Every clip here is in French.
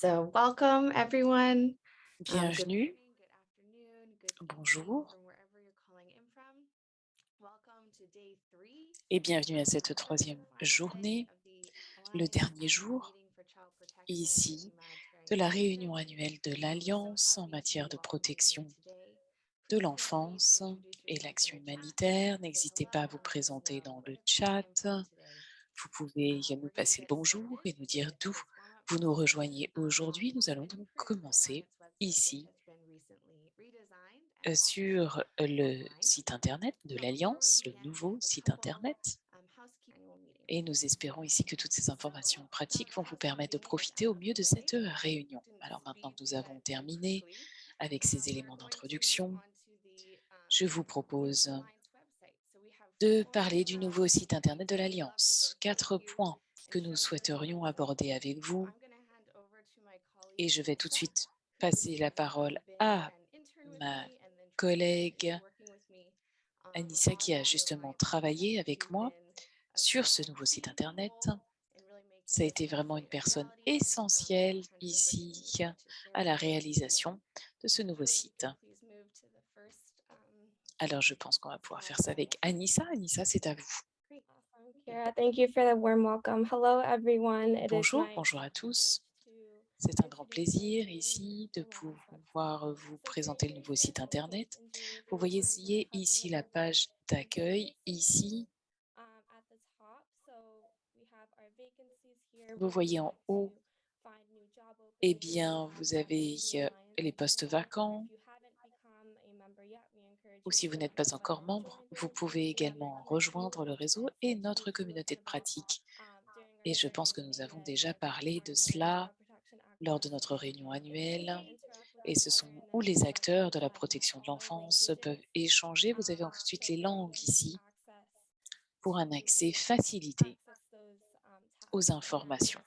So welcome everyone. Um, Bienvenue, bonjour. et bienvenue à cette troisième journée, le dernier jour ici de la réunion annuelle de l'Alliance en matière de protection de l'enfance et l'action humanitaire. N'hésitez pas à vous présenter dans le chat. Vous pouvez Um, nous going to passer le bonjour et nous dire d'où vous nous rejoignez aujourd'hui. Nous allons donc commencer ici euh, sur le online. site internet de l'Alliance, le nouveau site internet. Et nous espérons ici que toutes ces informations pratiques vont vous permettre de profiter au mieux de cette réunion. Alors maintenant que nous avons terminé avec ces éléments d'introduction, je vous propose de parler du nouveau site internet de l'Alliance. Quatre points que nous souhaiterions aborder avec vous et je vais tout de suite passer la parole à ma collègue Anissa qui a justement travaillé avec moi sur ce nouveau site internet. Ça a été vraiment une personne essentielle ici à la réalisation de ce nouveau site. Alors, je pense qu'on va pouvoir faire ça avec Anissa. Anissa, c'est à vous. Bonjour, bonjour à tous. C'est un grand plaisir ici de pouvoir website. vous présenter le nouveau site internet. Vous voyez ici la page d'accueil ici. Vous voyez en haut, eh bien, vous avez euh, les postes vacants ou si vous n'êtes pas encore membre, vous pouvez également rejoindre le réseau et notre communauté de pratique. Et je pense que nous avons déjà parlé de cela lors de notre réunion annuelle. Et ce sont où les acteurs de la protection de l'enfance peuvent échanger. Vous avez ensuite les langues ici pour un accès facilité aux informations.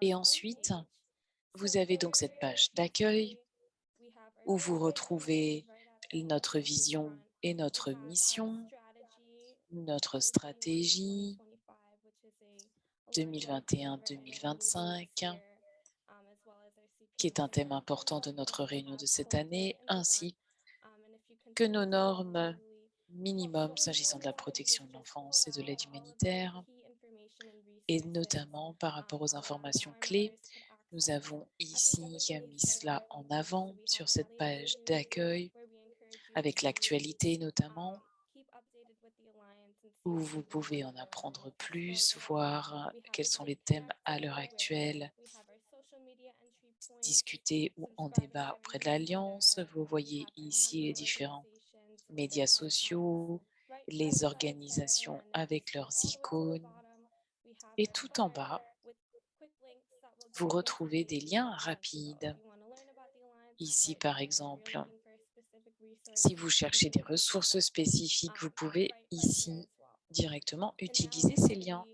Et ensuite, vous avez donc cette page d'accueil où vous retrouvez notre vision et notre mission, notre 2021 to stratégie 2025, qui est un thème important de notre réunion de cette année, ainsi que nos normes minimum s'agissant de la protection de l'enfance et de l'aide humanitaire, et notamment par rapport aux informations clés. Nous avons ici mis cela en avant sur cette page d'accueil, avec l'actualité notamment, où vous pouvez en apprendre plus, voir quels sont les thèmes à l'heure actuelle, we have our social media entry points, discuter ou en débat auprès de l'Alliance. Vous voyez ici les différents médias sociaux, les organisations avec leurs icônes. Et tout en bas, vous retrouvez des liens rapides. Ici, par exemple, si vous cherchez des ressources spécifiques, vous pouvez ici directement utiliser ces liens.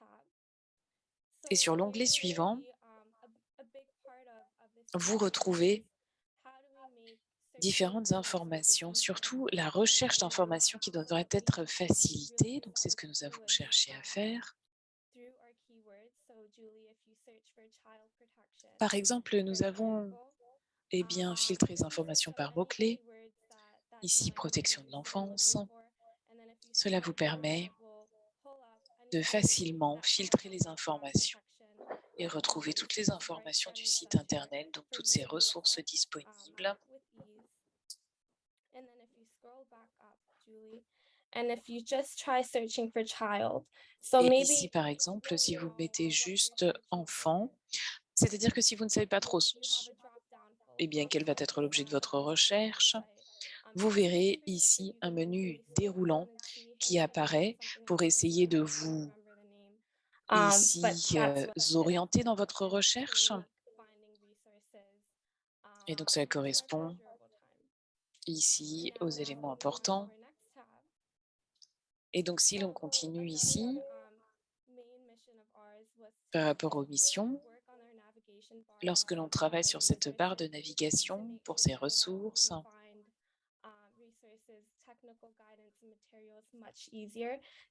uh. Et sur l'onglet suivant, really, um, a, a big part of, of this vous retrouvez différentes informations, surtout la recherche d'informations qui devrait être facilitée. Donc, c'est ce que nous avons cherché à faire. Par exemple, nous avons eh bien, filtré les informations par mots-clés. Ici, protection de l'enfance. Cela vous permet de facilement filtrer les informations et um, retrouver toutes les informations du and site Internet, donc toutes ces ressources um, disponibles. Et maybe ici, par exemple, si vous mettez juste enfant, c'est-à-dire que si vous ne savez pas trop eh bien, quel va être l'objet de um, votre recherche? Um, vous verrez ici un menu déroulant qui apparaît pour essayer de vous. Um, but ici that's euh, what I did. orienter dans votre recherche? Et donc, um, for our correspond ici aux éléments importants. Et donc, si l'on continue ici, um, par rapport aux missions, lorsque l'on travaille sur cette barre de navigation pour ces ressources, uh,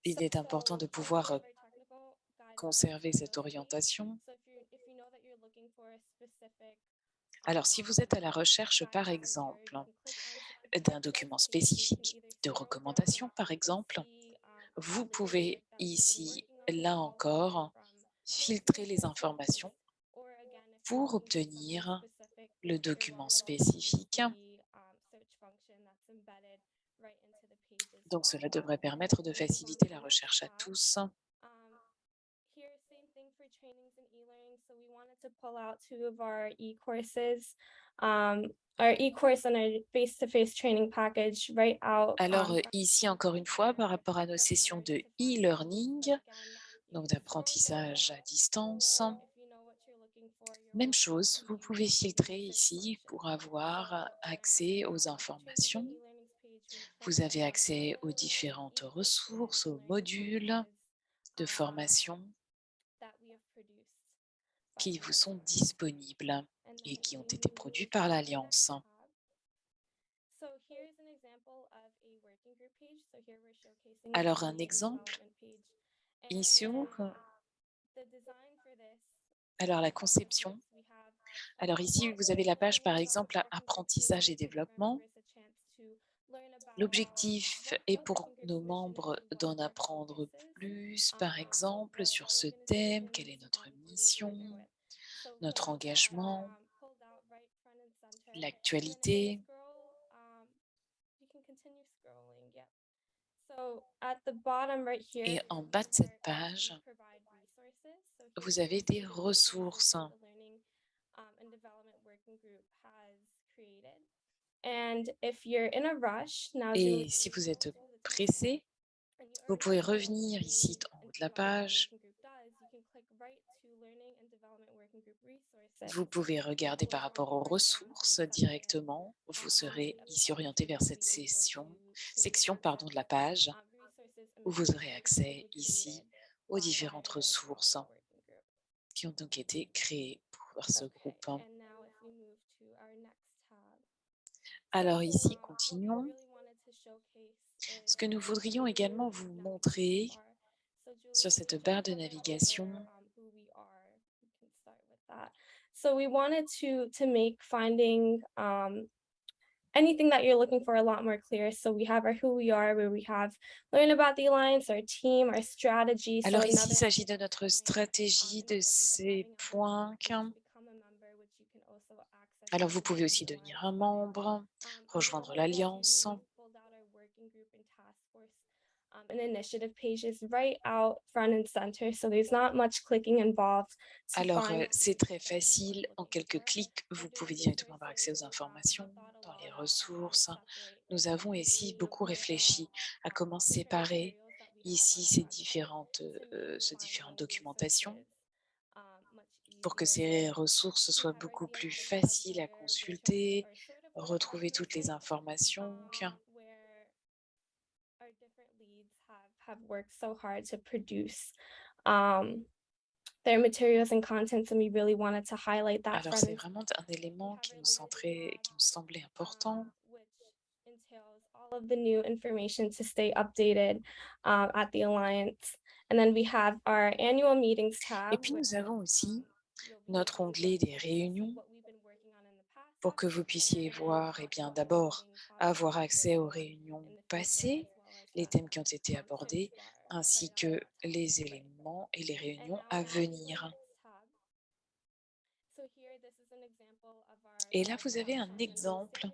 il est important de pouvoir some euh, of our technical guidance conserver cette orientation. Alors, si vous êtes à la recherche, par exemple, d'un document spécifique, de recommandations, par exemple, vous pouvez ici, là encore, filtrer les informations pour obtenir le document spécifique. Donc, cela devrait permettre de faciliter la recherche à tous. Um, here, same thing for trainings and e-learning. So we wanted to pull out two of our e-courses, um, our e-course and our face-to-face training package right out. Alors, um, ici, encore une fois, par rapport à nos sessions de e-learning, again, donc d'apprentissage à distance, même chose, vous pouvez filtrer ici pour avoir accès aux um, informations. Vous avez accès aux différentes ressources, aux modules de um, formation that we have produced by qui vous sont disponibles et qui ont été produits par l'Alliance. Alors, un exemple, ici, this alors la conception. Alors ici, vous avez la page, par exemple, apprentissage et développement. L'objectif est pour nos membres d'en apprendre plus, par exemple, sur ce thème, quelle est notre mission, notre engagement, l'actualité. Et en bas de cette page, vous avez des ressources. Et si vous êtes pressé, vous pouvez revenir ici en haut de la page. Vous pouvez regarder par rapport aux ressources directement. Vous serez ici orienté vers cette session, section pardon, de la page où vous aurez accès ici aux différentes ressources qui ont donc été créées pour ce groupe. Alors ici, continuons. Ce que nous voudrions également vous montrer sur cette barre de navigation, So we wanted to to make finding um, anything that you're looking for a lot more clear. So we have our who we are, where we have learn about the alliance, our team, our strategy. So Alors ici, il s'agit de notre stratégie, de ces points. Alors vous pouvez aussi devenir un membre, rejoindre l'Alliance. Alors euh, c'est très facile, en quelques clics, vous pouvez directement avoir accès aux informations dans les ressources. Nous avons ici beaucoup réfléchi à comment séparer ici ces différentes, euh, ces différentes documentations um, pour que ces ressources soient beaucoup plus faciles à consulter, retrouver toutes les informations. um, where our different leads have have worked so hard to produce um, their materials and contents, and we really wanted to highlight that Alors c'est vraiment un élément qui nous, centrait, qui nous semblait important. which entails all of the new information to stay updated um, at the Alliance. And then we have our annual meetings tab. Et puis nous avons aussi notre onglet des réunions pour que vous puissiez voir, eh talk bien d'abord, avoir accès aux réunions passées, les thèmes qui ont été abordés, ainsi que les éléments et les réunions à venir. Et là, vous avez un exemple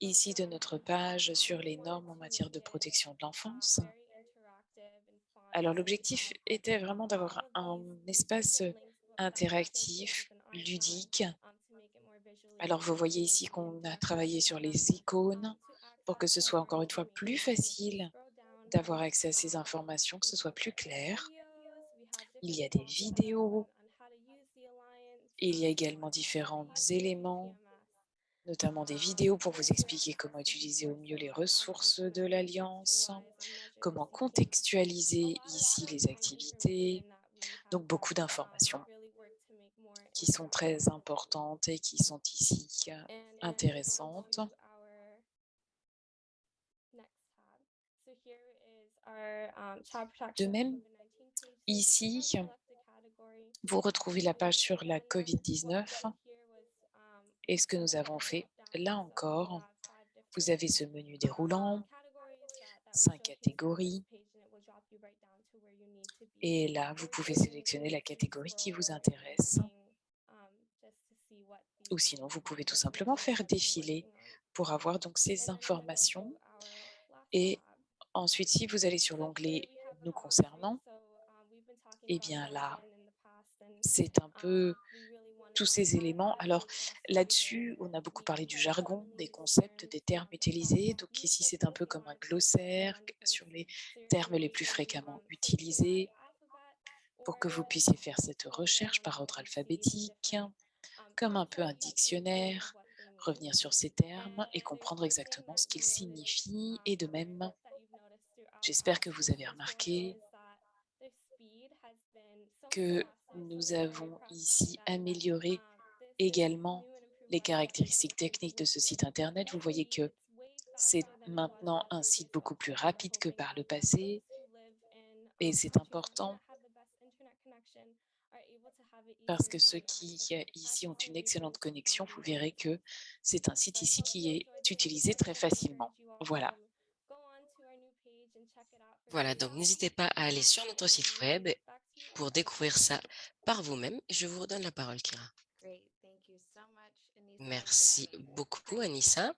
ici de notre page sur les normes en matière de protection de l'enfance. Alors l'objectif était vraiment d'avoir un espace interactif, ludique. Alors vous voyez ici qu'on a travaillé sur les icônes pour que ce soit encore une fois plus facile d'avoir accès à ces informations, que ce soit plus clair. Il y a des vidéos, il y a également différents éléments, notamment des vidéos pour vous expliquer comment utiliser au mieux les ressources de l'Alliance, comment contextualiser ici les activités, donc beaucoup d'informations really worked to make more qui sont très importantes et qui sont ici euh, intéressantes. um, protection même, COVID-19 page. So if you ici, Vous retrouvez la page sur la COVID-19 et ce que nous avons fait, là encore, vous avez ce menu déroulant, 5 catégories. Et là, vous pouvez sélectionner la catégorie qui vous intéresse. Ou sinon, vous pouvez tout simplement faire défiler pour avoir donc ces informations. Et ensuite, si vous allez sur l'onglet « Nous concernant », eh bien là, c'est un peu tous ces éléments. Alors là-dessus, on a beaucoup parlé du jargon, des concepts, des termes utilisés. Donc ici, c'est un peu comme un glossaire sur les termes les plus fréquemment utilisés pour que vous puissiez faire cette recherche par ordre alphabétique, comme un peu un dictionnaire, revenir sur ces termes et comprendre exactement ce qu'ils signifient. Et de même, j'espère que vous avez remarqué que nous avons ici amélioré également les caractéristiques techniques de ce site internet. Vous voyez que c'est maintenant un site beaucoup plus rapide que par le passé et c'est important parce que ceux qui ici ont une excellente connexion, vous verrez que c'est un site ici qui est utilisé très facilement. Voilà. Voilà, donc n'hésitez pas à aller sur notre site web pour découvrir ça par vous-même. Je vous redonne la parole, Kira. Merci beaucoup, Anissa,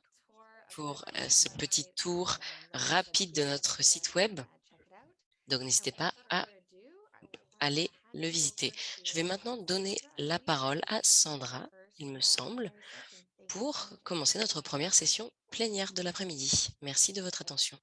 pour euh, ce petit tour rapide de notre site web. Donc, n'hésitez pas à aller le visiter. Je vais maintenant donner la parole à Sandra, il me semble, pour commencer notre première session plénière de l'après-midi. Merci de votre attention.